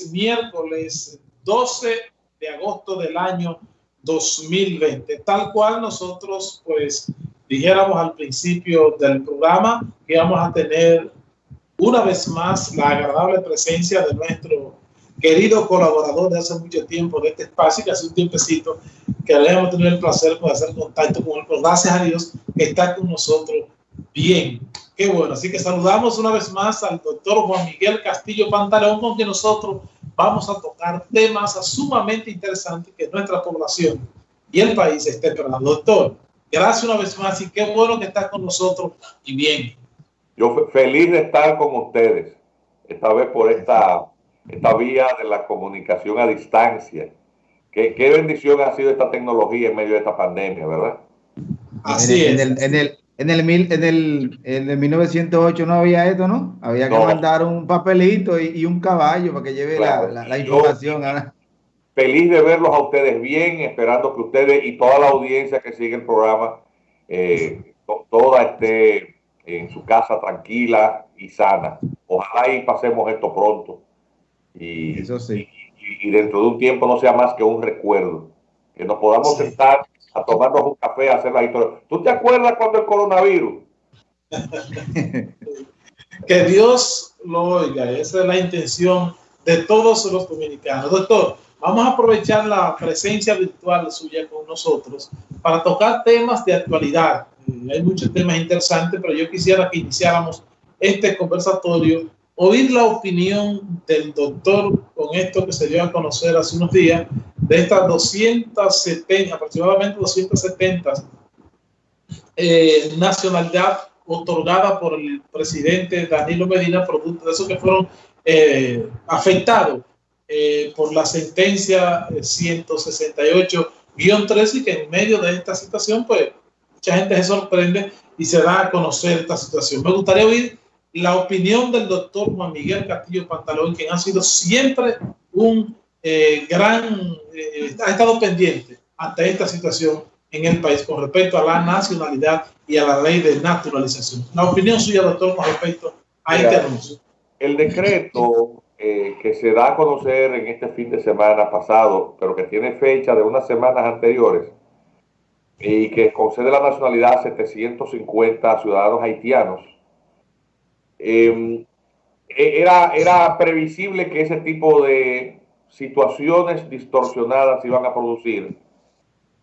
es miércoles 12 de agosto del año 2020. Tal cual nosotros, pues, dijéramos al principio del programa que vamos a tener una vez más la agradable presencia de nuestro querido colaborador de hace mucho tiempo de este espacio, que hace un tiempecito que le hemos tenido el placer de hacer contacto con él. Pues gracias a Dios que está con nosotros bien. Qué bueno. Así que saludamos una vez más al doctor Juan Miguel Castillo Pantaleón, con quien nosotros vamos a tocar temas sumamente interesantes que nuestra población y el país esté esperando. Doctor, gracias una vez más y qué bueno que está con nosotros y bien. Yo feliz de estar con ustedes, esta vez por esta, esta vía de la comunicación a distancia. Qué, qué bendición ha sido esta tecnología en medio de esta pandemia, ¿verdad? Así en, es. En el, en el, en el, en el, en el 1908 no había esto, ¿no? Había que no. mandar un papelito y, y, un caballo para que lleve claro. la, la, la, información. Yo, feliz de verlos a ustedes bien, esperando que ustedes y toda la audiencia que sigue el programa, eh, toda esté en su casa tranquila y sana. Ojalá y pasemos esto pronto. Y, Eso sí. y, y dentro de un tiempo no sea más que un recuerdo. Que nos podamos sí. sentar a tomarnos un café, a hacer la historia. ¿Tú te acuerdas cuando el coronavirus? que Dios lo oiga, esa es la intención de todos los dominicanos. Doctor, vamos a aprovechar la presencia virtual suya con nosotros para tocar temas de actualidad. Eh, hay muchos temas interesantes, pero yo quisiera que iniciáramos este conversatorio, oír la opinión del doctor esto que se dio a conocer hace unos días, de estas 270, aproximadamente 270 eh, nacionalidad otorgada por el presidente Danilo Medina, producto de eso que fueron eh, afectados eh, por la sentencia 168-13 y que en medio de esta situación, pues mucha gente se sorprende y se da a conocer esta situación. Me gustaría oír la opinión del doctor Juan Miguel Castillo Pantalón, quien ha sido siempre un eh, gran, eh, ha estado pendiente ante esta situación en el país con respecto a la nacionalidad y a la ley de naturalización. La opinión suya, doctor, con respecto a este anuncio. El decreto eh, que se da a conocer en este fin de semana pasado, pero que tiene fecha de unas semanas anteriores, y que concede la nacionalidad a 750 ciudadanos haitianos, eh, era, era previsible que ese tipo de situaciones distorsionadas iban a producir,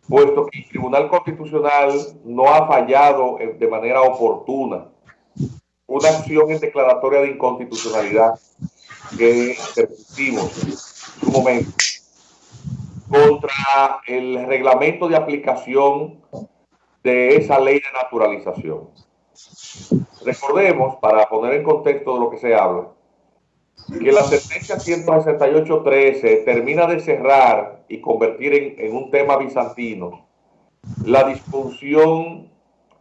puesto que el Tribunal Constitucional no ha fallado de manera oportuna una acción en declaratoria de inconstitucionalidad que permitimos en su momento contra el reglamento de aplicación de esa ley de naturalización. Recordemos, para poner en contexto de lo que se habla, que la sentencia 168.13 termina de cerrar y convertir en, en, un tema bizantino la disfunción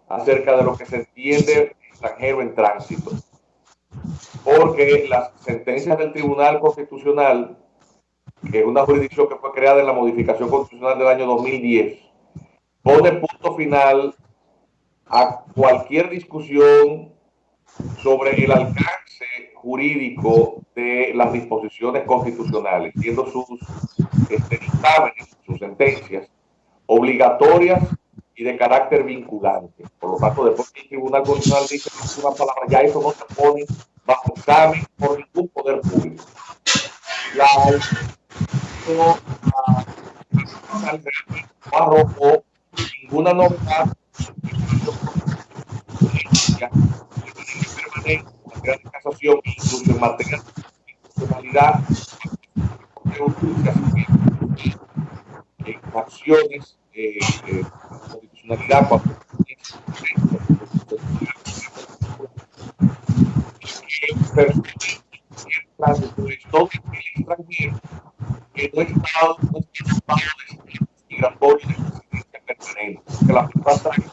acerca de lo que se entiende extranjero en tránsito. Porque las sentencias del Tribunal Constitucional, que es una jurisdicción que fue creada en la modificación constitucional del año 2010, pone punto final a cualquier discusión sobre el alcance jurídico de las disposiciones constitucionales, siendo sus este, dictámenes, sus sentencias, obligatorias y de carácter vinculante. Por lo tanto, después que el Tribunal Constitucional dice una palabra, ya eso no se pone bajo examen por ningún poder público. La, no, no arrojó ninguna novedad permanente materia de casación, incluso en materia de constitucionalidad, en acciones eh, eh, constitucionalidad cuando que no está no está de migratorio de residencia permanente, que la persona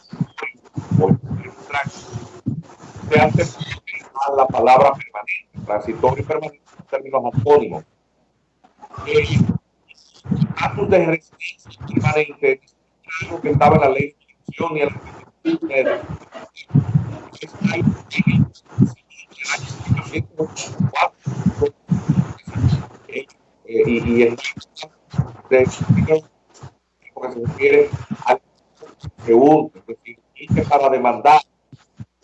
se hace utilizar la palabra permanente, transitorio permanente, términos antónimos. El estatus de residencia permanente es algo que estaba en la ley de y en en el año 1984. El y, y porque se refiere al segundo, es decir, para demandar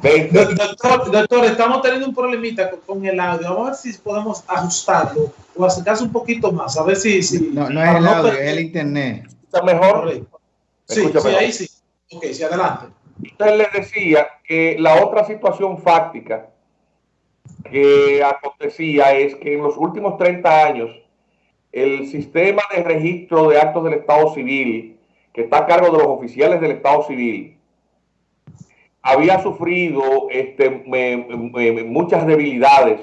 Doctor, doctor, estamos teniendo un problemita con, el audio. Vamos a ver si podemos ajustarlo o acercarse un poquito más. A ver si. si no, no es el audio, es el internet. ¿Está mejor? Sí, sí, ahí sí. Ok, sí, adelante. Usted le decía que la otra situación fáctica que acontecía es que en los últimos 30 años el sistema de registro de actos del Estado civil, que está a cargo de los oficiales del Estado civil, había sufrido este, muchas debilidades,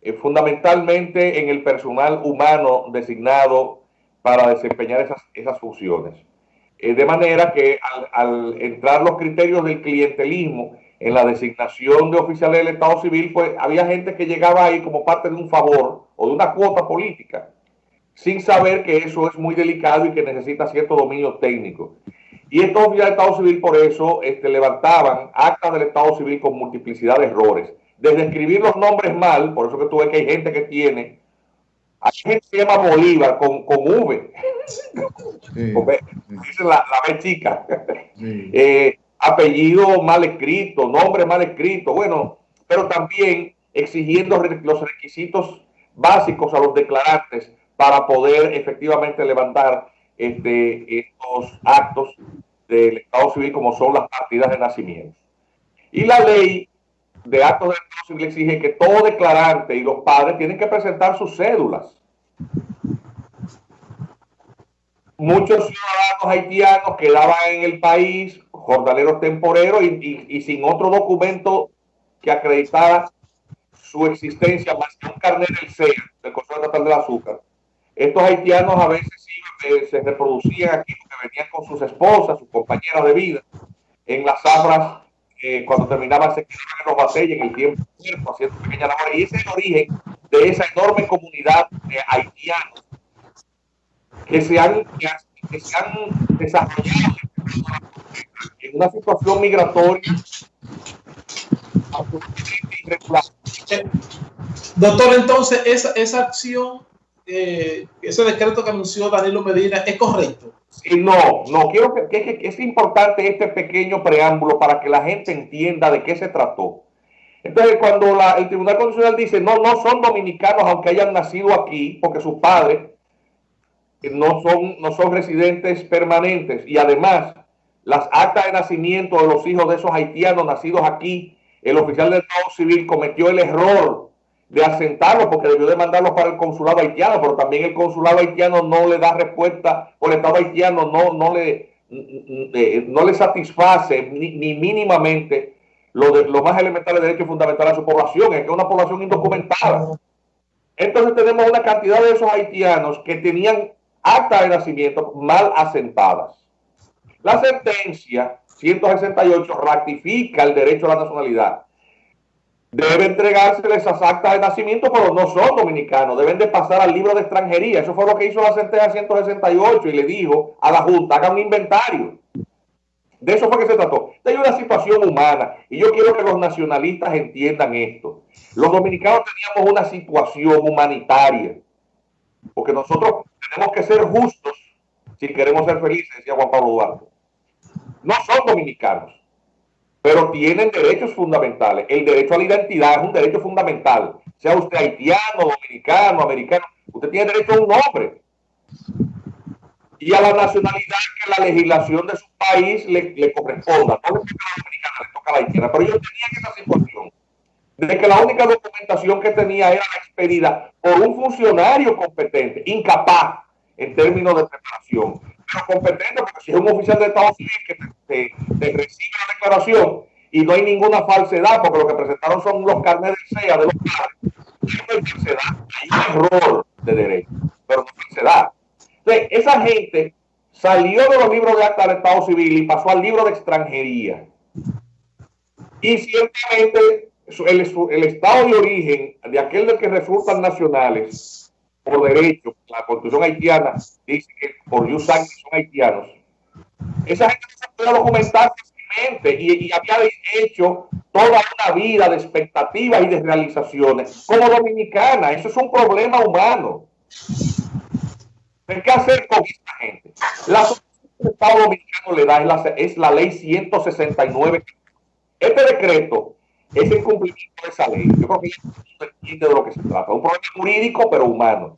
eh, fundamentalmente en el personal humano designado para desempeñar esas, esas funciones. Eh, de manera que al, entrar los criterios del clientelismo en la designación de oficiales del Estado civil, pues había gente que llegaba ahí como parte de un favor o de una cuota política sin saber que eso es muy delicado y que necesita cierto dominio técnico. Y estos oficiales del Estado Civil por eso este, levantaban actas del Estado Civil con multiplicidad de errores. Desde escribir los nombres mal, por eso que tú ves que hay gente que tiene, hay gente que se llama Bolívar con, con V, sí, dice la, la B chica, sí. eh, apellido mal escrito, nombre mal escrito, bueno, pero también exigiendo los requisitos básicos a los declarantes para poder efectivamente levantar este, estos actos del Estado civil como son las partidas de nacimiento. Y la ley de actos del Estado civil exige que todo declarante y los padres tienen que presentar sus cédulas. Muchos ciudadanos haitianos quedaban en el país, jornaleros temporeros y, sin otro documento que acreditara su existencia más que un carnet del CEA, del Consejo Estatal del Azúcar estos haitianos a veces iban, se reproducían aquí porque venían con sus esposas, sus compañeras de vida, en las zafras, eh, cuando terminaban se quedaban en los batalles en el tiempo haciendo pequeñas labores. Y ese es el origen de esa enorme comunidad de haitianos que se han, que se han desarrollado en una situación migratoria Doctor, entonces esa, esa acción eh, ese decreto que anunció Danilo Medina es correcto. No, no, quiero que, es importante este pequeño preámbulo para que la gente entienda de qué se trató. Entonces, cuando la, el Tribunal Constitucional dice, no, no son dominicanos aunque hayan nacido aquí, porque sus padres no son, no son residentes permanentes, y además las actas de nacimiento de los hijos de esos haitianos nacidos aquí, el oficial del Estado Civil cometió el error de asentarlos porque debió de mandarlos para el consulado haitiano, pero también el consulado haitiano no le da respuesta, o el Estado haitiano no, no, le, no le satisface ni, ni mínimamente lo, de, lo más elemental de derechos fundamentales a su población, es que es una población indocumentada. Entonces tenemos una cantidad de esos haitianos que tenían acta de nacimiento mal asentadas. La sentencia 168 ratifica el derecho a la nacionalidad debe entregársele esas actas de nacimiento, pero no son dominicanos, deben de pasar al libro de extranjería. Eso fue lo que hizo la sentencia 168 y le dijo a la Junta, haga un inventario. De eso fue que se trató. Hay una situación humana y yo quiero que los nacionalistas entiendan esto. Los dominicanos teníamos una situación humanitaria, porque nosotros tenemos que ser justos si queremos ser felices, decía Juan Pablo Duarte. No son dominicanos pero tienen derechos fundamentales. El derecho a la identidad es un derecho fundamental. Sea usted haitiano, dominicano, americano, usted tiene derecho a un nombre. Y a la nacionalidad que la legislación de su país le, corresponda. No le toca a la dominicana, le toca a la haitiana. Pero ellos tenían esa situación de que la única documentación que tenía era la expedida por un funcionario competente, incapaz en términos de preparación competente, porque si es un oficial de Estado Civil que te, recibe la declaración y no hay ninguna falsedad, porque lo que presentaron son los carnes de SEA de los padres, hay un error de derecho, pero no falsedad. Entonces, esa gente salió de los libros de acta del Estado Civil y pasó al libro de extranjería. Y ciertamente el, estado de origen de aquel del que resultan nacionales por derecho, la constitución haitiana dice que por jus son haitianos. Esa gente se puede documentar fácilmente y, y, había hecho toda una vida de expectativas y de realizaciones como dominicana. Eso es un problema humano. ¿Qué hacer con esta gente? La el Estado Dominicano le da es la, es la ley 169. Este decreto es el cumplimiento de esa ley. Yo creo que entiende de lo que se trata. Un problema jurídico, pero humano.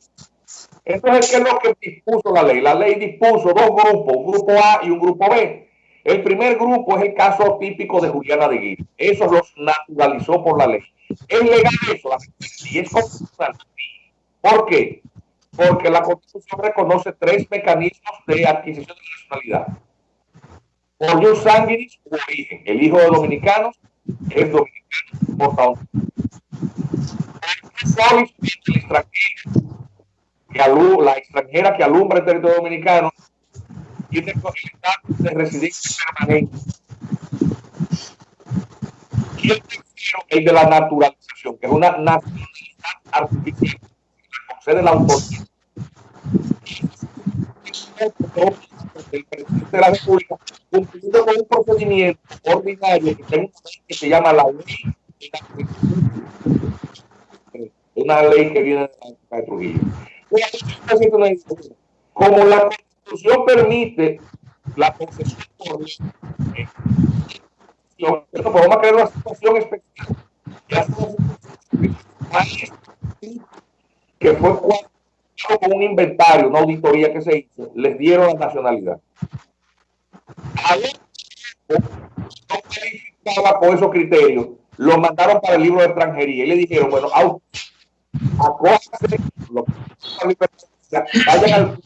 Entonces, ¿qué es lo que dispuso la ley? La ley dispuso dos grupos, un grupo A y un grupo B. El primer grupo es el caso típico de Juliana de Guil. Eso los naturalizó por la ley. Es legal eso, y es constitucional. ¿Por qué? Porque la Constitución reconoce tres mecanismos de adquisición de nacionalidad. Por un sanguinis origen. El hijo de dominicanos es dominicano, por favor. la extranjera que alumbra el territorio dominicano tiene el estatus de residencia permanente. Y el tercero, el de la naturalización, que es una nacionalidad artificial que concede la autoridad. El presidente de la República cumpliendo con un procedimiento ordinario que, se llama la ley una ley que viene de la de Trujillo. Como la Constitución permite la concesión por eh, podemos crear una situación especial que fue con un inventario, una auditoría que se hizo, les dieron la nacionalidad. No con esos criterios, lo mandaron para el libro de extranjería y le dijeron, bueno, acójase, vayan a la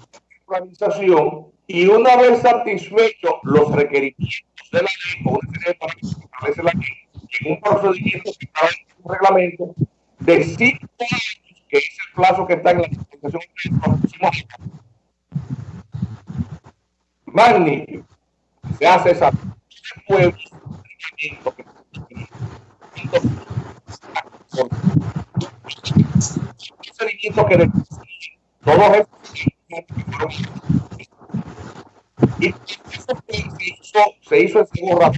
organización y una vez satisfechos los requerimientos de la ley, con una serie de que establece la ley, en un procedimiento que está en un reglamento de cinco años, que plazo que está en la magnífico se hace esa pueblo que todos eso se hizo, se hizo segundo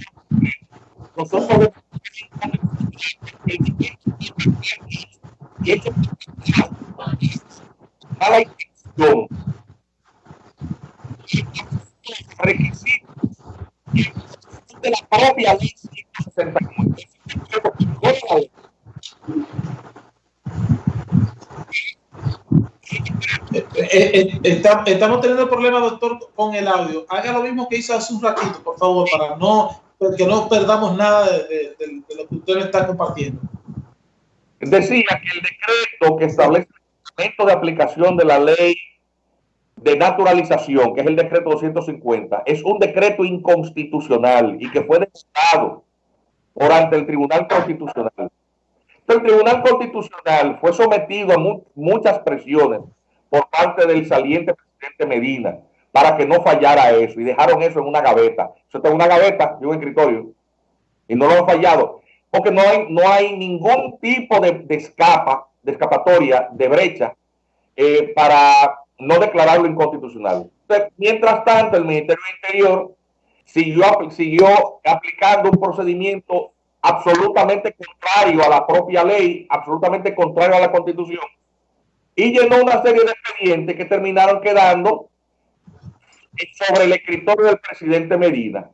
de la propia ley 169 estamos teniendo problemas, doctor, con el audio. Haga lo mismo que hizo hace un ratito, por favor, para no que no perdamos nada de, lo que usted me está compartiendo. Decía que el decreto que establece el momento de aplicación de la ley de naturalización, que es el decreto 250, es un decreto inconstitucional y que fue declarado por ante el Tribunal Constitucional. El Tribunal Constitucional fue sometido a muchas presiones por parte del saliente presidente Medina para que no fallara eso y dejaron eso en una gaveta. Eso está en una gaveta de un escritorio y no lo han fallado porque no hay, no hay ningún tipo de, escapa, de escapatoria, de brecha eh, para no declararlo inconstitucional. mientras tanto, el Ministerio del Interior siguió, siguió aplicando un procedimiento absolutamente contrario a la propia ley, absolutamente contrario a la Constitución, y llenó una serie de expedientes que terminaron quedando sobre el escritorio del presidente Medina.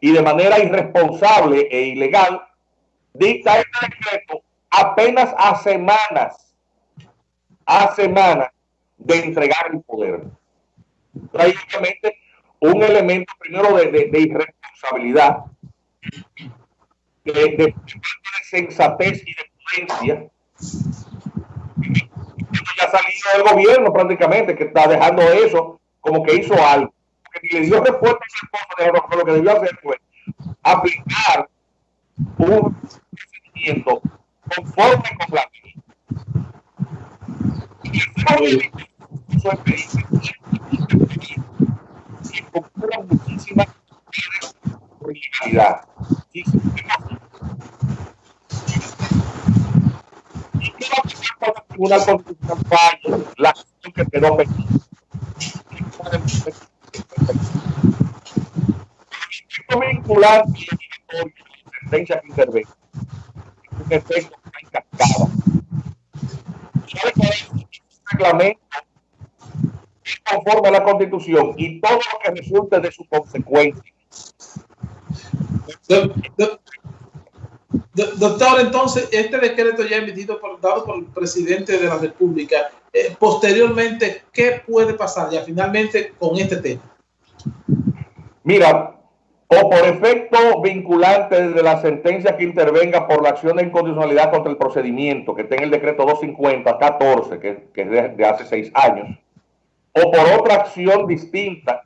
Y de manera irresponsable e ilegal, dicta este decreto apenas a semanas, a semanas de entregar el poder. Prácticamente un elemento primero de, de, irresponsabilidad, de, de, sensatez y de prudencia. Ya salido del gobierno prácticamente, que está dejando eso como que hizo algo. Que le dio respuesta a lo que debió hacer fue aplicar un procedimiento conforme con la ley. Proceso de que ocurra muchísimas por ilegalidad. Y qué va a pasar cuando el Tribunal Constitucional falle la acción que quedó vincular sentencia que intervenga. Un efecto en cascada. ¿Sabe cuál es el reglamento? Conforme a la Constitución y todo lo que resulte de su consecuencia. Doctor, entonces, este decreto ya emitido por, dado por el presidente de la República, eh, posteriormente, ¿qué puede pasar ya finalmente con este tema? Mira, o por efecto vinculante de la sentencia que intervenga por la acción de incondicionalidad contra el procedimiento que está en el decreto 250-14, que, que, es de, hace seis años, o por otra acción distinta,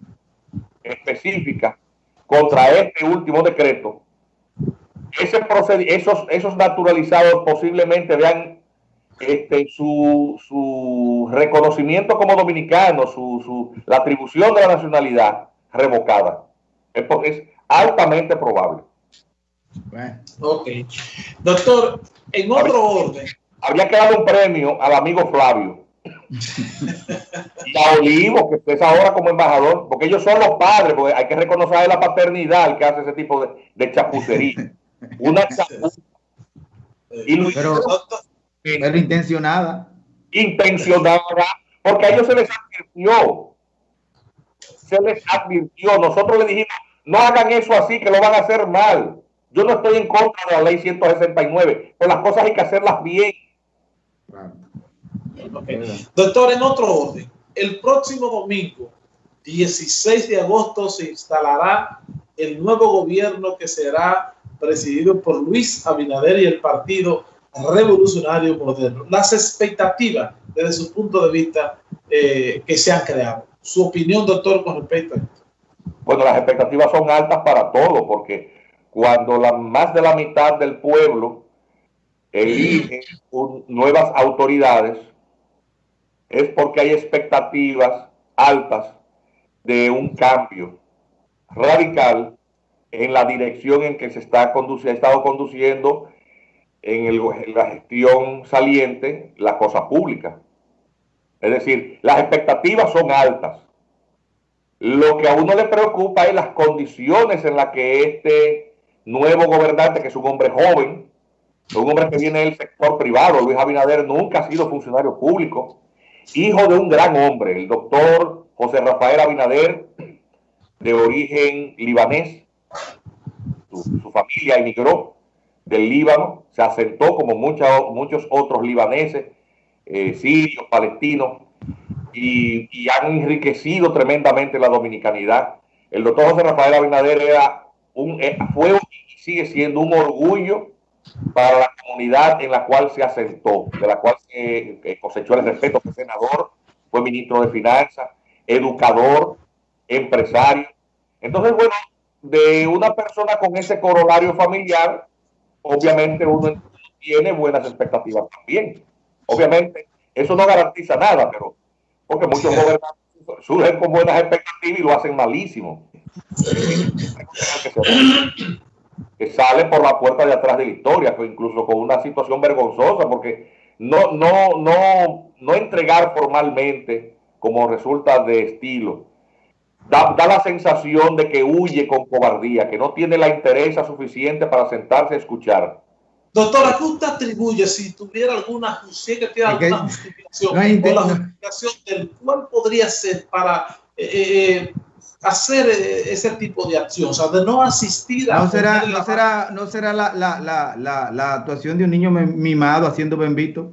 específica, contra este último decreto, ese esos, esos naturalizados posiblemente vean este, su, su reconocimiento como dominicano, su, su, la atribución de la nacionalidad revocada. Es altamente probable. Ok. Doctor, en otro orden. Habría que darle un premio al amigo Flavio. y a Olivo, que es ahora como embajador, porque ellos son los padres, porque hay que reconocer la paternidad que hace ese tipo de, de chapucería. Una chapuza. Y pero, pero intencionada. Intencionada, porque a ellos se les advirtió. Se les advirtió. Nosotros le dijimos, no hagan eso así, que lo van a hacer mal. Yo no estoy en contra de la ley 169, pero las cosas hay que hacerlas bien. Doctor, en otro orden, el próximo domingo, 16 de agosto, se instalará el nuevo gobierno que será presidido por Luis Abinader y el Partido Revolucionario Moderno. Las expectativas desde su punto de vista eh, que se han creado. Su opinión, doctor, con respecto a esto. Bueno, las expectativas son altas para todo, porque cuando la, más de la mitad del pueblo elige nuevas autoridades, es porque hay expectativas altas de un cambio radical en la dirección en que se está conduciendo, ha estado conduciendo en, en la gestión saliente la cosa pública. Es decir, las expectativas son altas. Lo que a uno le preocupa es las condiciones en las que este nuevo gobernante, que es un hombre joven, un hombre que viene del sector privado, Luis Abinader nunca ha sido funcionario público, hijo de un gran hombre, el doctor José Rafael Abinader, de origen libanés. Su, familia emigró del Líbano, se asentó como muchos otros libaneses, eh, sirios, palestinos, y, han enriquecido tremendamente la dominicanidad. El doctor José Rafael Abinader era un, eh, fue y sigue siendo un orgullo para la comunidad en la cual se asentó, de la cual se eh, cosechó el respeto, fue senador, fue ministro de Finanzas, educador, empresario. Entonces, bueno, de una persona con ese corolario familiar, obviamente uno tiene buenas expectativas también. Obviamente, eso no garantiza nada, pero porque muchos gobernantes surgen con buenas expectativas y lo hacen malísimo. que sale por la puerta de atrás de la historia, incluso con una situación vergonzosa, porque no, no, no, no entregar formalmente como resulta de estilo. Da, da, la sensación de que huye con cobardía, que no tiene la interés suficiente para sentarse a escuchar. Doctora, ¿qué usted atribuye si tuviera alguna, si que tiene alguna justificación o la justificación del cuál podría ser para eh, eh, hacer eh, ese tipo de acción, o sea, de no asistir a... No será, no será, no será la, la, la, la, actuación de un niño mimado haciendo bembito.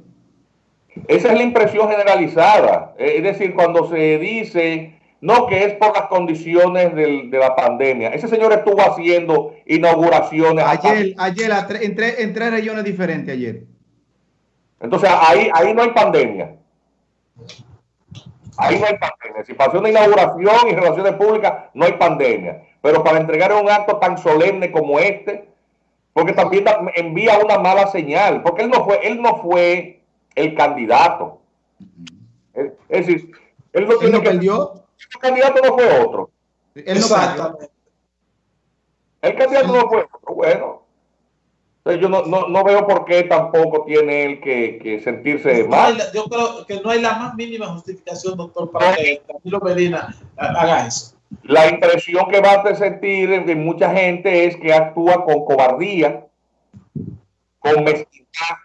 Esa es la impresión generalizada. Es decir, cuando se dice no, que es por las condiciones del, de la pandemia. Ese señor estuvo haciendo inauguraciones. Ayer, ayer, en tres, en tres regiones diferentes ayer. Entonces, ahí, ahí no hay pandemia. Ahí no hay pandemia. Si pasó una inauguración y relaciones públicas, no hay pandemia. Pero para entregar un acto tan solemne como este, porque también envía una mala señal, porque él no fue, él no fue el candidato. Es decir, Él no, tiene perdió. El candidato no fue otro. No El candidato no fue otro. Bueno. yo no, no, no, veo por qué tampoco tiene él que, que sentirse mal. yo creo que no hay la más mínima justificación, doctor, para que Camilo Medina haga eso. La impresión que va a sentir de mucha gente es que actúa con cobardía, con mezquindad.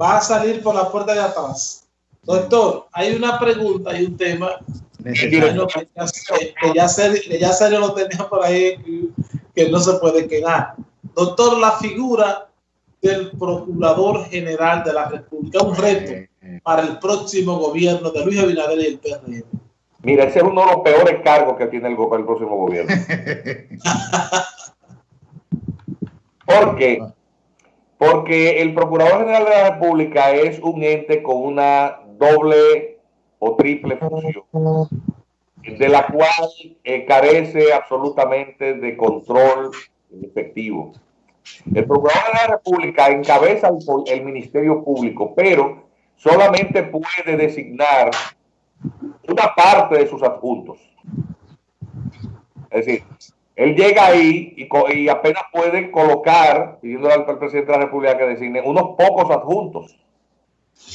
Va a salir por la puerta de atrás. Doctor, hay una pregunta y un tema que ya, serio, lo tenía por ahí que no se puede quedar. Doctor, la figura del Procurador General de la República, un reto para el próximo gobierno de Luis Abinader y el PRM. Mira, ese es uno de los peores cargos que tiene el, el próximo gobierno. ¿Por qué? Porque el Procurador General de la República es un ente con una doble o triple función, de la cual eh, carece absolutamente de control efectivo. El Procurador de la República encabeza el Ministerio Público, pero solamente puede designar una parte de sus adjuntos. Es decir, él llega ahí y, apenas puede colocar, pidiendo al, presidente de la República que designe, unos pocos adjuntos.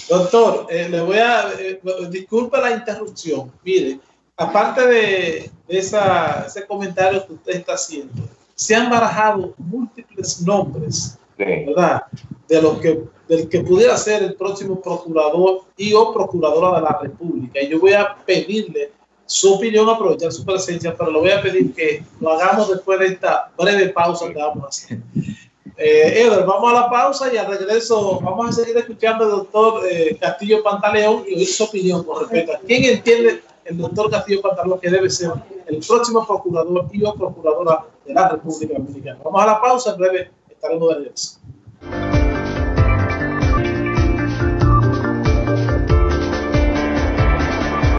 Doctor, eh, le voy a, eh, disculpe la interrupción. Mire, aparte de, ese comentario que usted está haciendo, se han barajado múltiples nombres, ¿verdad? De lo que del que pudiera ser el próximo procurador y o procuradora de la República. Y yo voy a pedirle su opinión, aprovechar su presencia, pero le voy a pedir que lo hagamos después de esta breve pausa que vamos a hacer. Eh, vamos a la pausa y al regreso vamos a seguir escuchando al doctor eh, Castillo Pantaleón y oír su opinión con respecto a quién entiende el doctor Castillo Pantaleón que debe ser el próximo procurador y o procuradora de la República Dominicana. Vamos a la pausa, en breve estaremos de regreso.